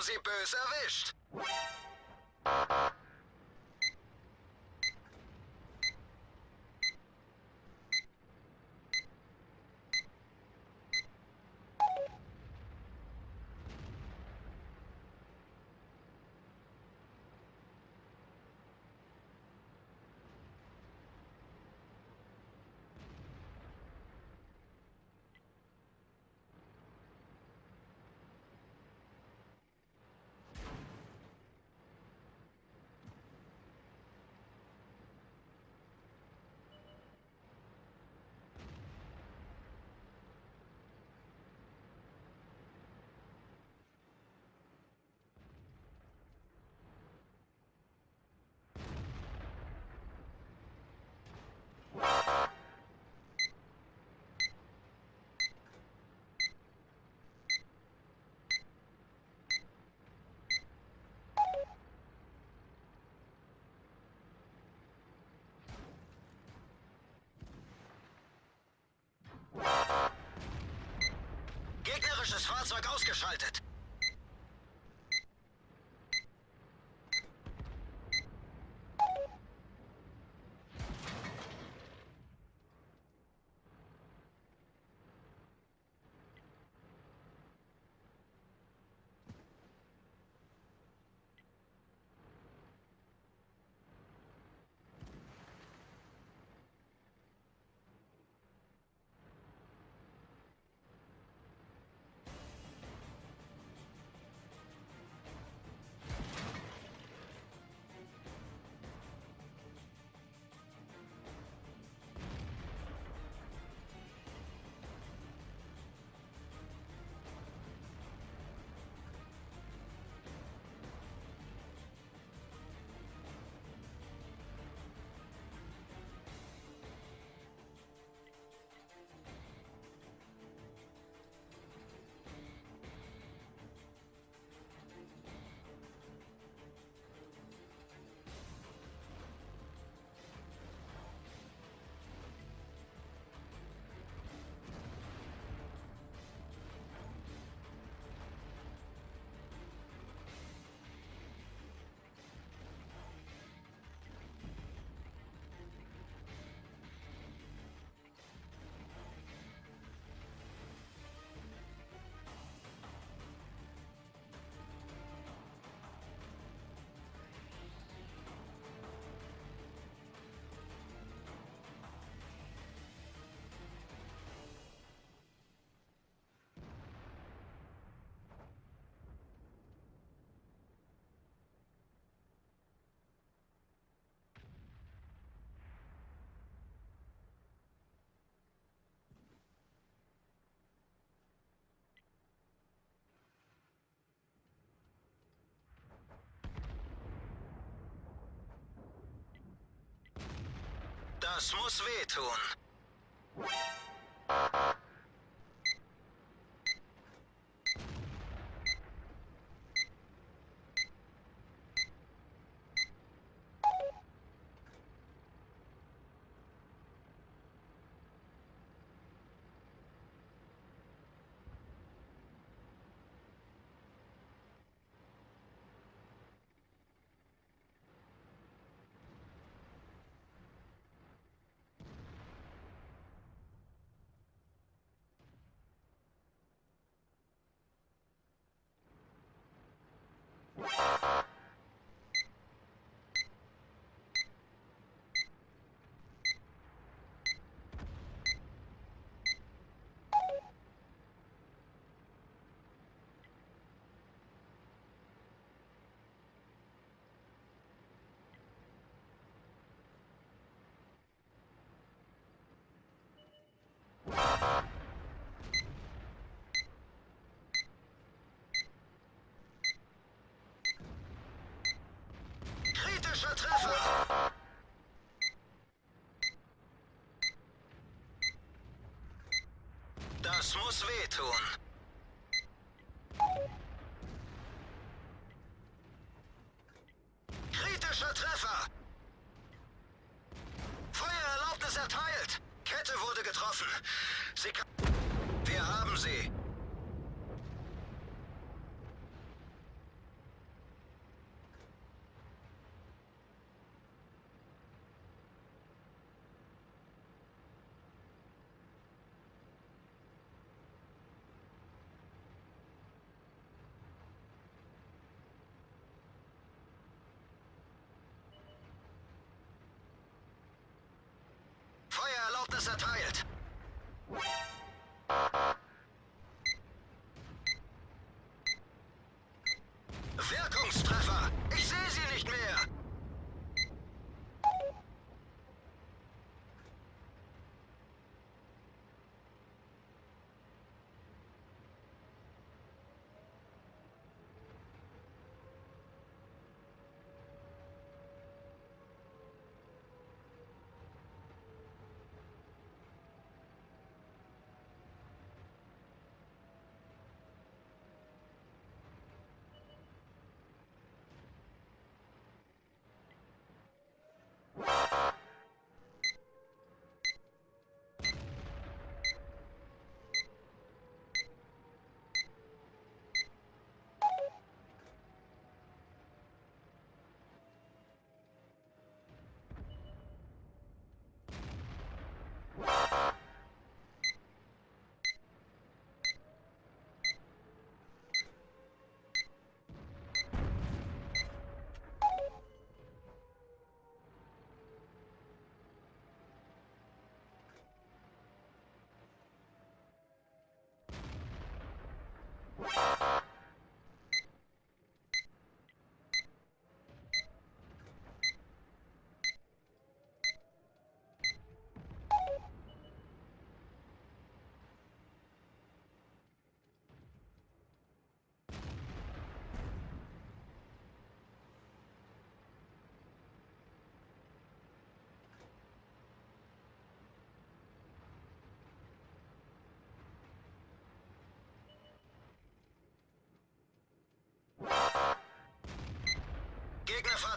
haben Sie böse erwischt. Gegnerisches Fahrzeug ausgeschaltet. Das muss wehtun. Kritischer Treffer! Das muss wehtun. Kritischer Treffer! Feuererlaubnis erteilt! Kette wurde getroffen. Sie kann... Wir haben sie. of the satire.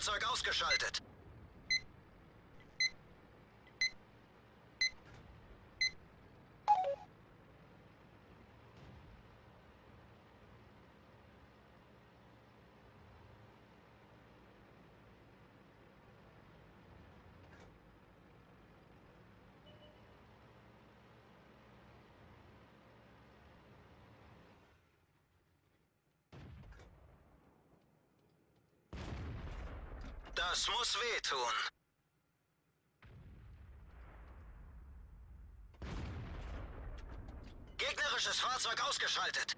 Gegnerfahrzeug ausgeschaltet. Das muss wehtun. Gegnerisches Fahrzeug ausgeschaltet.